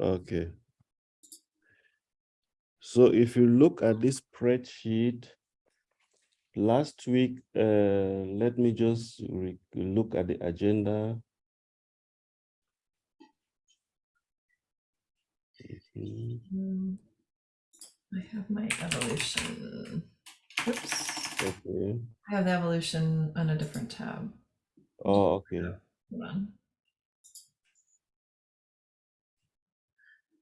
Okay. So if you look at this spreadsheet, last week, uh, let me just look at the agenda. Mm, I have my evolution. Oops. Okay. I have the evolution on a different tab. Oh, okay. Hold on.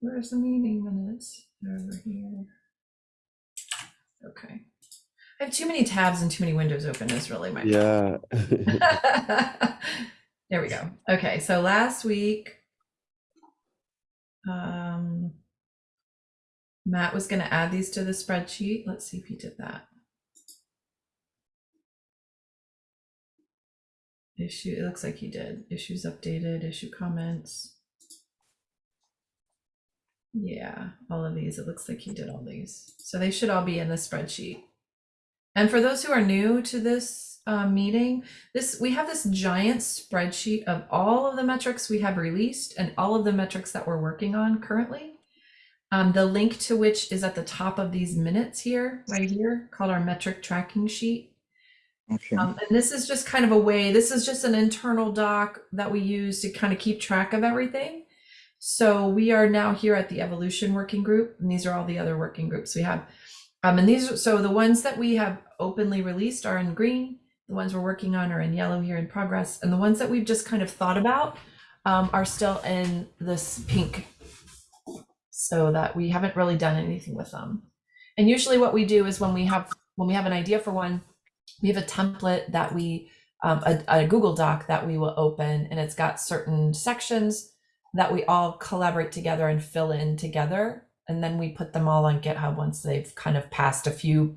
Where's the meeting minutes? They're over here. Okay. I have too many tabs and too many windows open is really my Yeah. there we go. Okay, so last week, um, Matt was going to add these to the spreadsheet. Let's see if he did that. Issue, it looks like he did. Issues updated, issue comments. Yeah, all of these. It looks like he did all these. So they should all be in the spreadsheet. And for those who are new to this uh, meeting, this we have this giant spreadsheet of all of the metrics we have released and all of the metrics that we're working on currently. Um, the link to which is at the top of these minutes here, right here, called our metric tracking sheet. Okay. Um, and this is just kind of a way, this is just an internal doc that we use to kind of keep track of everything. So we are now here at the evolution working group, and these are all the other working groups we have. Um, and these, are so the ones that we have openly released are in green. The ones we're working on are in yellow here in progress. And the ones that we've just kind of thought about um, are still in this pink so that we haven't really done anything with them. And usually what we do is when we have, when we have an idea for one, we have a template that we, um, a, a Google Doc that we will open and it's got certain sections that we all collaborate together and fill in together. And then we put them all on GitHub once they've kind of passed a few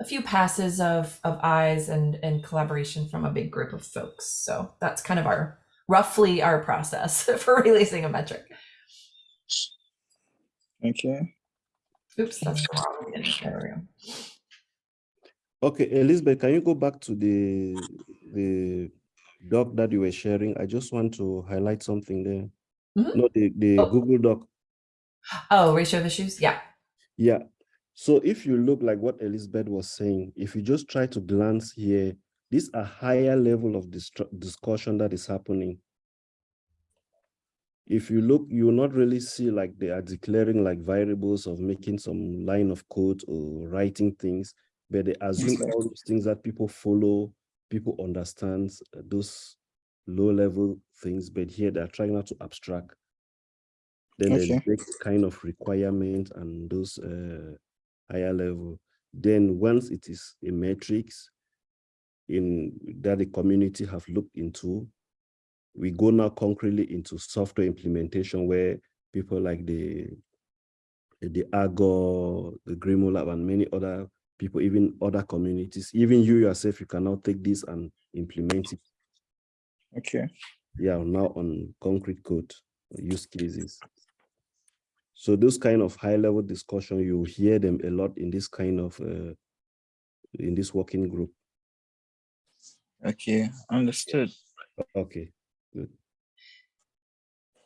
a few passes of of eyes and and collaboration from a big group of folks. So that's kind of our roughly our process for releasing a metric. Okay. Oops, that's wrong. one. There we go. Okay, Elizabeth, can you go back to the the doc that you were sharing? I just want to highlight something there. Mhm. No, the, the Oh. Google Doc. Oh, ratio of issues. Yeah. Yeah. So if you look like what Elizabeth was saying, if you just try to glance here, this a higher level of discussion that is happening. If you look, you will not really see like they are declaring like variables of making some line of code or writing things, but they assume all those things that people follow, people understand uh, those low level things, but here they're trying not to abstract. Then Okay. big kind of requirement and those uh, higher level. Then once it is a matrix in that the community have looked into, we go now concretely into software implementation where people like the the Augur, the GrimoireLab, and many other people, even other communities, even you yourself, you can now take this and implement it. Okay. Yeah, now on concrete code use cases. So those kind of high level discussion, you hear them a lot in this kind of uh, in this working group. Okay. Understood. Okay, good.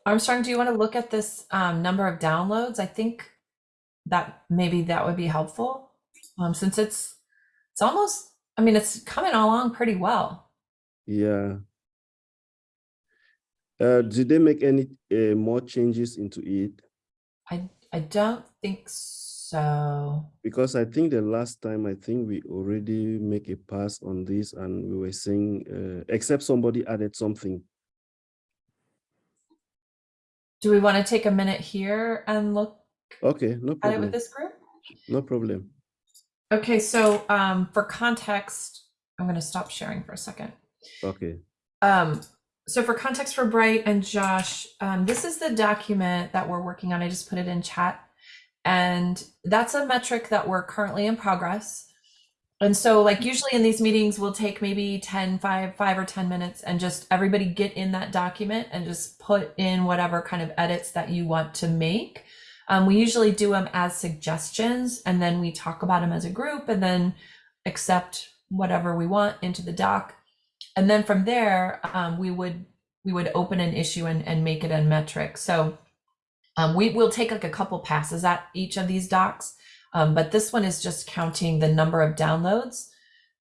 Armstrong, do you want to look at this um, number of downloads? I think that maybe that would be helpful um, since it's it's almost. I mean, it's coming along pretty well. Yeah. Uh, did they make any uh, more changes into it? I I don't think so. Because I think the last time I think we already make a pass on this and we were saying, uh, except somebody added something. Do we want to take a minute here and look Okay, no at it problem. with this group? No problem. Okay, so um, for context, I'm going to stop sharing for a second. Okay. Um, so for context for Bright and Josh, um, this is the document that we're working on. I just put it in chat. And that's a metric that we're currently in progress. And so like usually in these meetings, we'll take maybe 10, 5, 5 or 10 minutes and just everybody get in that document and just put in whatever kind of edits that you want to make. Um, we usually do them as suggestions and then we talk about them as a group and then accept whatever we want into the doc and then from there um, we would we would open an issue and, and make it a metric so Um, we will take like a couple passes at each of these docs, um, but this one is just counting the number of downloads.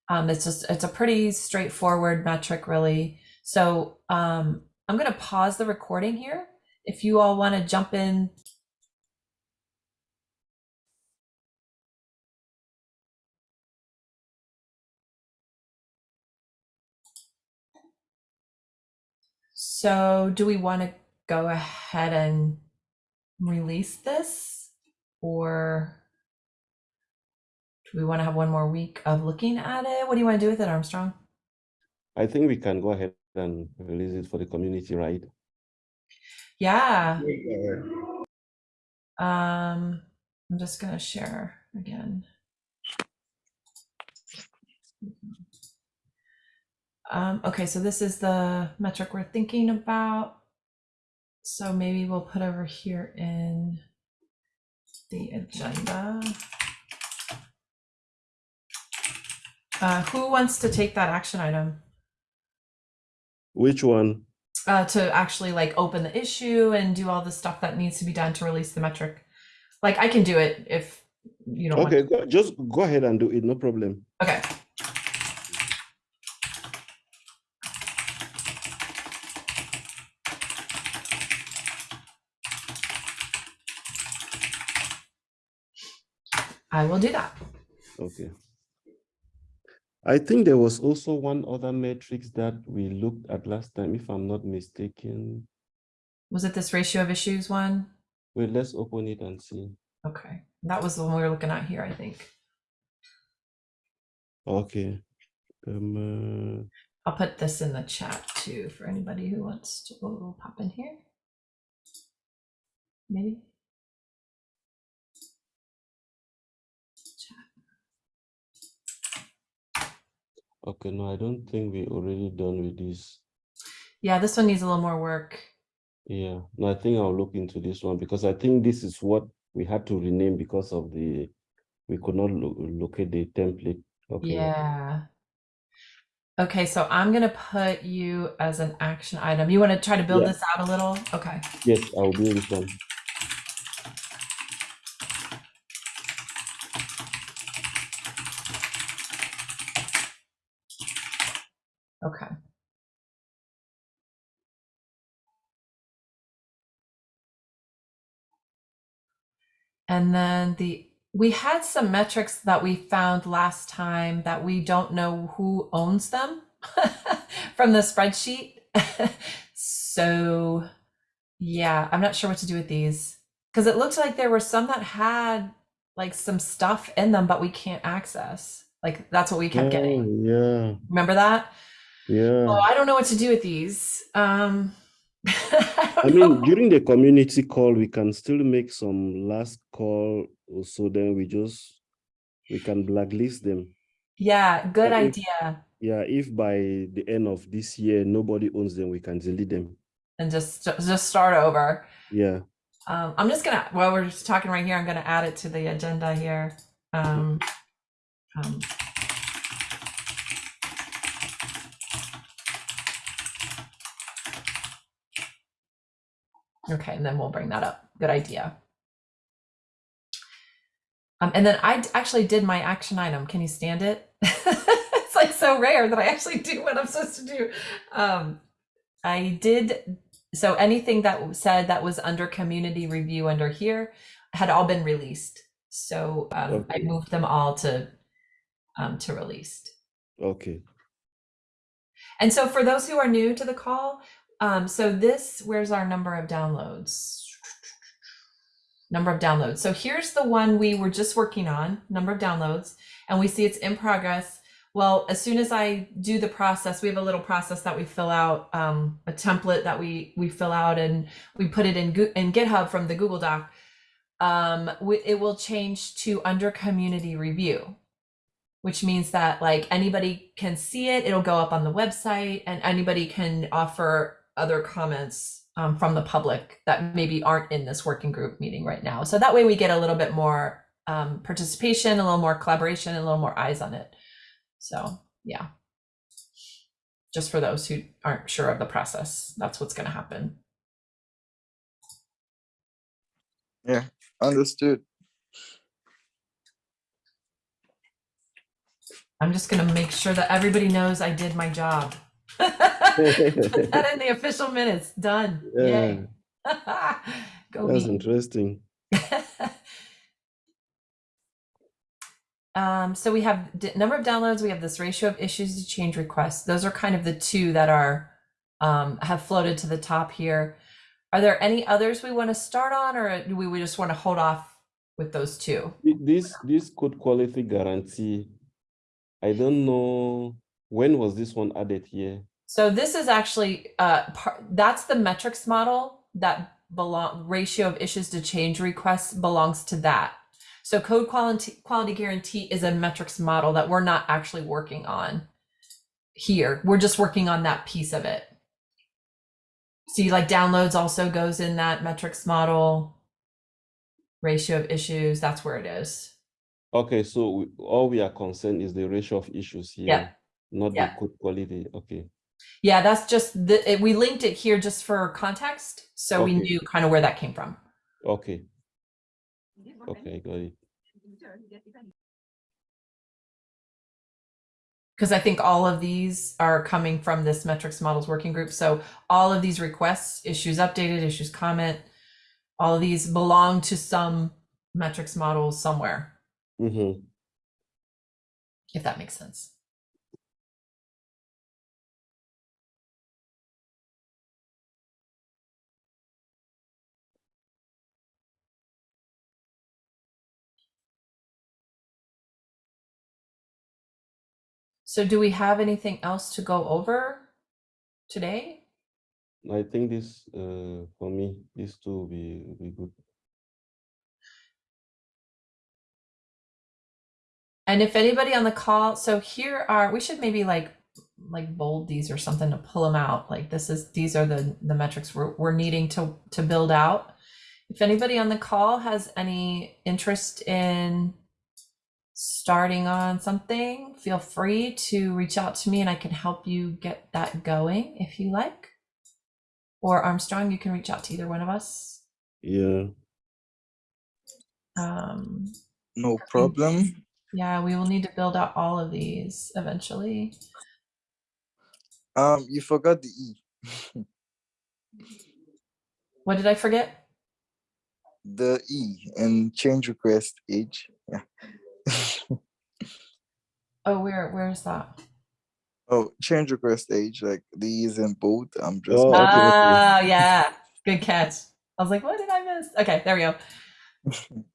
Um, it's just it's a pretty straightforward metric, really. So um, I'm going to pause the recording here. If you all want to jump in So do we want to go ahead and release this or do we want to have one more week of looking at it? What do you want to do with it, Armstrong? I think we can go ahead and release it for the community, right? Yeah. Um, I'm just going to share again. Um, okay, so this is the metric we're thinking about. So maybe we'll put over here in the agenda. Uh, who wants to take that action item? Which one? Uh, to actually like open the issue and do all the stuff that needs to be done to release the metric. Like I can do it if you don't want Okay, go, just go ahead and do it, no problem. Okay. I will do that. Okay. I think there was also one other matrix that we looked at last time, if I'm not mistaken. Was it this ratio of issues one? Wait, let's open it and see. Okay, that was the one we were looking at here, I think. Okay. Um, I'll put this in the chat too for anybody who wants to oh, pop in here. Maybe. Okay, no, I don't think we're already done with this. Yeah, this one needs a little more work. Yeah, no, I think I'll look into this one because I think this is what we had to rename because of the, we could not lo locate the template. Okay. Yeah. Okay, so I'm gonna put you as an action item. You want to try to build Yeah. this out a little? Okay. Yes, I'll do this one. Okay. And then the we had some metrics that we found last time that we don't know who owns them from the spreadsheet. so yeah, I'm not sure what to do with these because it looked like there were some that had like some stuff in them, but we can't access. Like that's what we kept getting. Oh, yeah, Remember that? yeah. Oh, I don't know what to do with these. Um, I, mean, during the community call, we can still make some last call, so then we just, we can blacklist them. yeah, good But if- idea. Yeah, if by the end of this year, nobody owns them, we can delete them. And just just start over. Yeah, Um, I'm just gonna while we're just talking right here, I'm gonna add it to the agenda here. Um, um, okay, and then we'll bring that up. Good idea. Um, and then I actually did my action item. Can you stand it? it's like so rare that I actually do what I'm supposed to do. Um, I did so anything that said that was under community review under here had all been released. So um, I moved them all to um, to released. okay. And so for those who are new to the call, um, so this, where's our number of downloads? Number of downloads. So here's the one we were just working on, number of downloads, and we see it's in progress. Well, as soon as I do the process, we have a little process that we fill out, um, a template that we we fill out, and we put it in in GitHub from the Google Doc. Um, it will change to under community review which means that like anybody can see it it'll go up on the website and anybody can offer other comments um, from the public that maybe aren't in this working group meeting right now so that way we get a little bit more um, participation a little more collaboration and a little more eyes on it so yeah just for those who aren't sure of the process that's what's going to happen Yeah, Understood. I'm just gonna make sure that everybody knows I did my job. Put that in the official minutes. Done. Yay. Go That's me. interesting. um, so we have number of downloads. We have this ratio of issues to change requests. Those are kind of the two that are um, have floated to the top here. Are there any others we want to start on, or do we, we just want to hold off with those two? This, this code quality guarantee, I don't know, when was this one added here? So this is actually uh par- that's the metrics model that belong ratio of issues to change requests belongs to that. So code quality quality guarantee is a metrics model that we're not actually working on here. We're just working on that piece of it. See, like downloads also goes in that metrics model. Ratio of issues, that's where it is. Okay, so we- all we are concerned is the ratio of issues here, Yeah. not the code quality. Okay, Yeah, that's just the it, we linked it here just for context, so we knew kind of where that came from. okay, okay, got it. because I think all of these are coming from this metrics models working group. So all of these requests, issues updated, issues comment, all of these belong to some metrics models somewhere, Mm-hmm. if that makes sense. So do we have anything else to go over today? I think this, uh, for me, these two will be, will be good. And if anybody on the call, so here are, we should maybe like, like bold these or something to pull them out. Like this is, these are the, the metrics we're, we're needing to, to build out. If anybody on the call has any interest in starting on something, feel free to reach out to me and I can help you get that going if you like. Or Armstrong, you can reach out to either one of us. Yeah, Um, No problem. yeah, we will need to build out all of these eventually. Um, you forgot the E. What did I forget? The E and change request age. Yeah. Oh, where where is that? oh, change request age, like these is in bold. I'm just Oh, okay, okay. Ah, yeah. Good catch. I was like, what did I miss? Okay, there we go.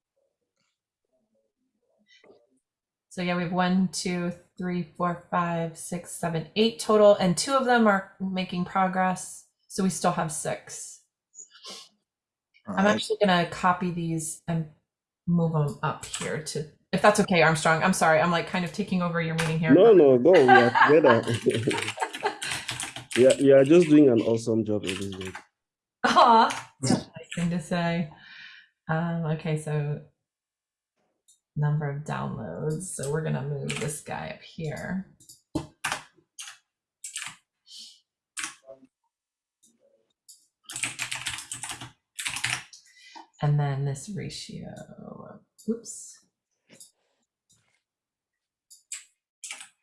So yeah, we have one, two, three, four, five, six, seven, eight total, and two of them are making progress. So we still have six. I'm Alright. actually gonna copy these and move them up here to, if that's okay, Armstrong. I'm sorry, I'm like kind of taking over your meeting here. no, no, go, we are together. Yeah, you are just doing an awesome job, Elizabeth. Aw, that's a nice thing to say. Um, okay, so number of downloads. So we're gonna move this guy up here. And then this ratio, oops.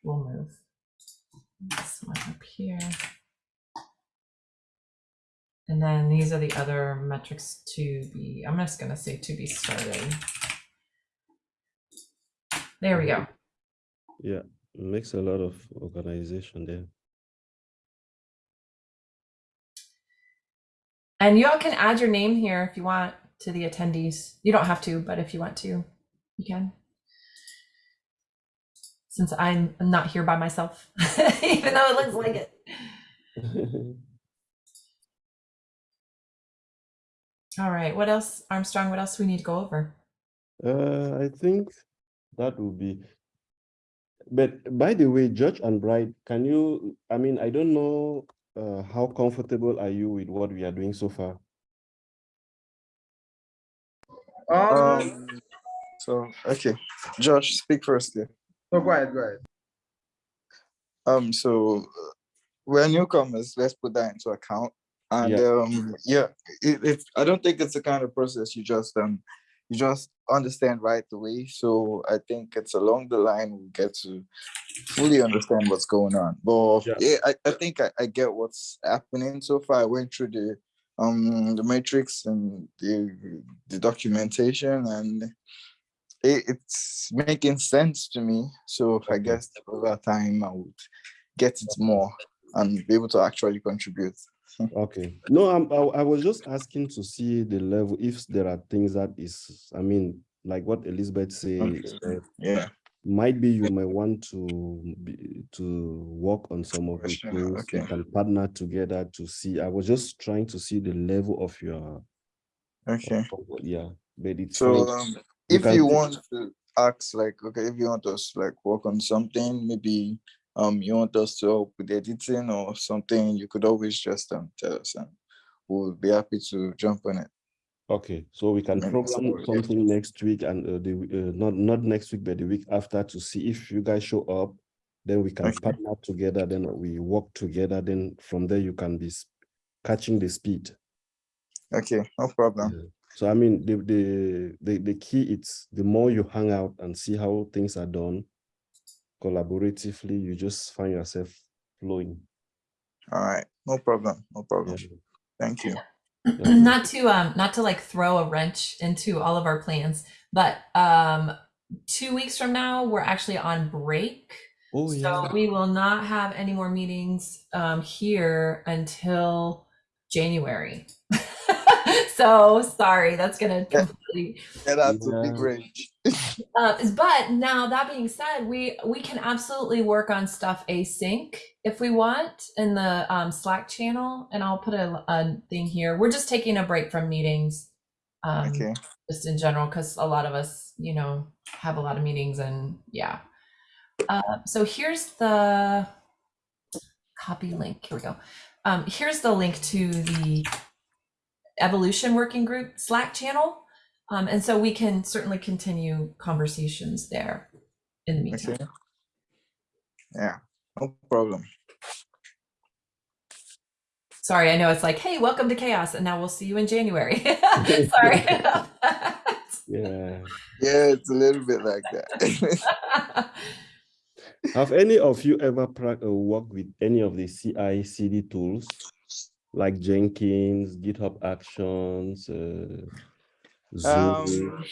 We'll move this one up here. And then these are the other metrics to be, I'm just gonna say to be started. There we go. Yeah, makes a lot of organization there. And y'all can add your name here if you want to the attendees. You don't have to, but if you want to, you can. Since I'm not here by myself, even though it looks like it. All right, what else, Armstrong, what else we need to go over? Uh, I think that would be. But by the way, Josh and Bright, can you, I mean, I don't know, uh, how comfortable are you with what we are doing so far? Um, so okay, Josh, speak first. Yeah. No, go ahead, go ahead. Um, so uh, we're newcomers. Let's put that into account. And Yeah. um, yeah, it, it, I don't think it's the kind of process you just um you just understand right away. So I think it's along the line we get to fully understand what's going on. But Yeah. yeah, I, I think I, I get what's happening so far. I went through the um the matrix and the the documentation and it, it's making sense to me. So I guess over time I would get it more and be able to actually contribute. Okay. No, I'm, I, I was just asking to see the level, if there are things that is, I mean, like what Elizabeth say, Okay. Yeah. might be you might want to be, to work on some of the things. We okay. can partner together to see. I was just trying to see the level of your, Okay. of yeah, but it's So um, You if can you want to ask like, okay, if you want us like work on something, maybe um you want us to help with editing or something, you could always just um tell us and we'll be happy to jump on it. Okay, so we can program something next week and uh, the, uh, not, not next week, but the week after to see if you guys show up. Then we can Okay. partner together, then we work together, then from there you can be catching the speed. Okay, no problem. Yeah. So I mean, the, the, the, the key it's the more you hang out and see how things are done collaboratively, you just find yourself flowing. All right, no problem, no problem. Yeah. Thank you. Okay. not to um not to like throw a wrench into all of our plans but um two weeks from now we're actually on break Oh, so yeah. we will not have any more meetings um here until january so sorry that's gonna Yeah. completely Yeah, that's a big Yeah. range. uh, but now that being said, we we can absolutely work on stuff async if we want in the um, Slack channel, and I'll put a, a thing here. We're just taking a break from meetings, um, Okay, just in general, because a lot of us, you know, have a lot of meetings, and yeah. Uh, so here's the copy link. Here we go. Um, here's the link to the evolution working group Slack channel. Um, and so we can certainly continue conversations there in the meantime. okay. Yeah, no problem. Sorry, I know it's like, hey, welcome to chaos, and now we'll see you in January. Sorry. about that. Yeah. Yeah, it's a little bit like that. Have any of you ever prac- uh, worked with any of the CI CD tools like Jenkins, GitHub Actions, uh, Zoom? Um,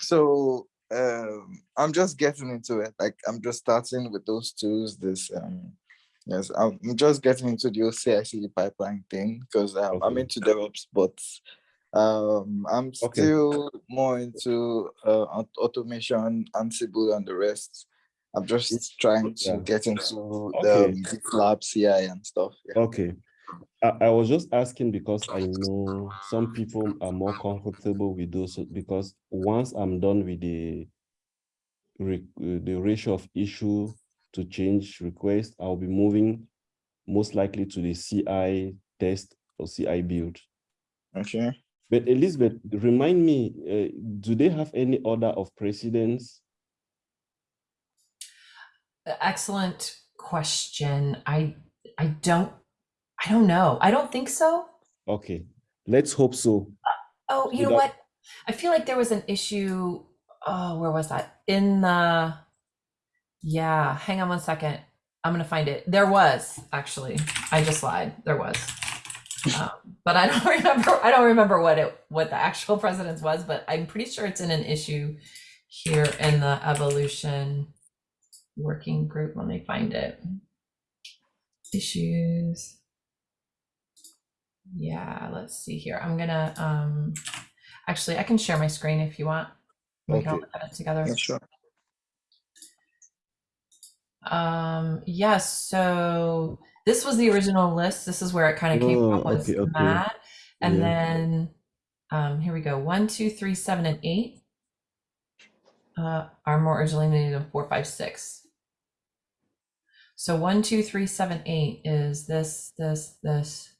so um, I'm just getting into it. Like I'm just starting with those tools. This um, yes, I'm just getting into the CI/CD pipeline thing because um, I'm into DevOps, but um, I'm Okay. still more into uh, aut- automation, Ansible, and the rest. I'm just trying to Yeah. get into Okay. the um, GitLab CI and stuff. Yeah. Okay. I, I was just asking because I know some people are more comfortable with those because once I'm done with the re- the ratio of issue to change request, I'll be moving most likely to the CI test or CI build. Okay. But Elizabeth, remind me, uh, do they have any order of precedence? Excellent question. I I don't I don't know. I don't think so. Okay, let's hope so. Oh, you know what? I feel like there was an issue. Oh, where was that? In the yeah, hang on one second. I'm gonna find it. There was actually. I just lied. There was. Um, but I don't remember I don't remember what it what the actual precedence was, but I'm pretty sure it's in an issue here in the evolution working group. Let me find it. Issues. Yeah, let's see here. I'm gonna um actually I can share my screen if you want. We can all Okay. it together. Yeah, sure. Um, yes, so this was the original list. This is where it kind of came Oh, from okay, okay. Matt. And Yeah. then um here we go. One, two, three, seven, and eight uh are more originally needed than four, five, six. So one, two, three, seven, eight is this, this, this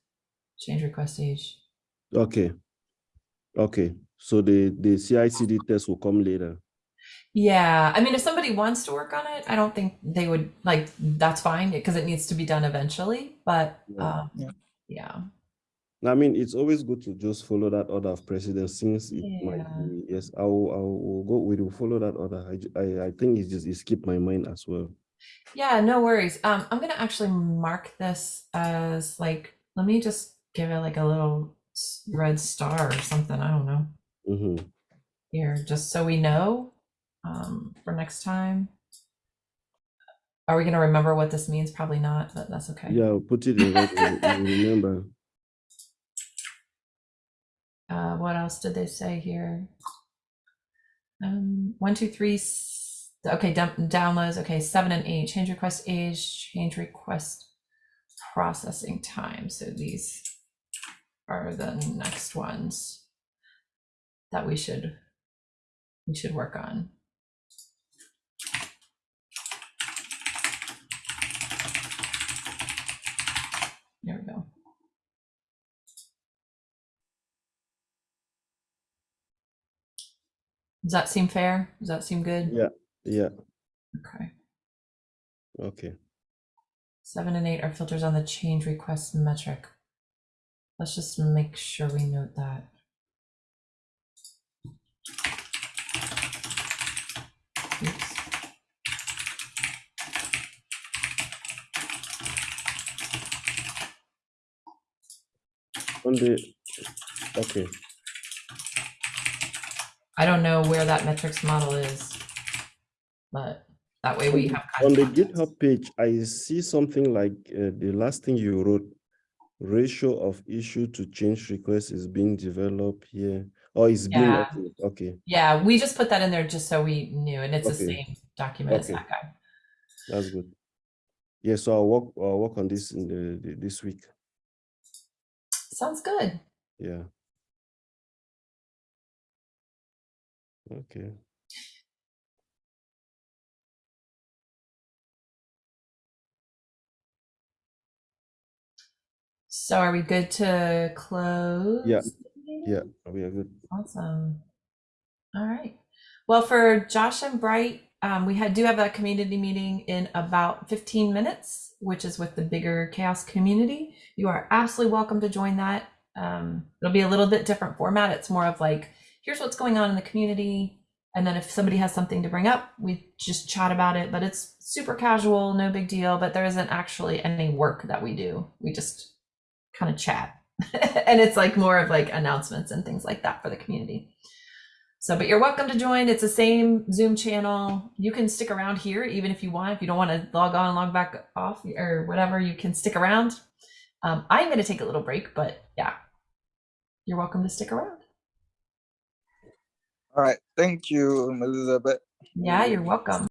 change request stage. Okay. Okay, so the, the CI CD test will come later. Yeah, I mean, if somebody wants to work on it, I don't think they would like that's fine because it needs to be done eventually. But Yeah. um, Yeah. yeah. I mean, it's always good to just follow that order of precedence since it might be, yes, I will, I will go, we will follow that order. I, I, I think it's just, it skipped my mind as well. Yeah, no worries. Um, I'm gonna actually mark this as like, let me just give it like a little red star or something. I don't know. hmm Here, just so we know, um, for next time. Are we gonna remember what this means? Probably not, but that's okay. Yeah, I'll put it in you remember. Uh, what else did they say here? Um, one, two, three. Okay, downloads. Okay, seven and eight. Change request age. Change request processing time. So these are the next ones that we should we should work on. There we go. Does that seem fair? Does that seem good? Yeah, yeah, Okay. okay. Seven and eight are filters on the change request metric. Let's just make sure we note that. Oops. On the, okay, I don't know where that metrics model is, but that way we have. on the. GitHub page, I see something like uh, the last thing you wrote, ratio of issue to change request is being developed here, oh, or is being, Yeah. okay, okay, Yeah, we just put that in there just so we knew, and it's the same document as that guy. that's good. Yeah, so I'll work, I'll work on this in the, the- this week, Sounds good. yeah. Okay, So are we good to close? Yeah, yeah, we are good. Awesome. All right. Well, for Josh and Bright, um, we had do have a community meeting in about 15 minutes, which is with the bigger CHAOSS community. You are absolutely welcome to join that. Um, it'll be a little bit different format. It's more of like, here's what's going on in the community. And then if somebody has something to bring up, we just chat about it. But it's super casual, no big deal. But there isn't actually any work that we do. We just kind of chat. and it's like more of like announcements and things like that for the community. So, but you're welcome to join. It's the same Zoom channel. You can stick around here even if you want. If you don't want to log on, log back off, or whatever, you can stick around. Um, I'm going to take a little break, but yeah, you're welcome to stick around. All right. Thank you, Elizabeth. Yeah, you're welcome.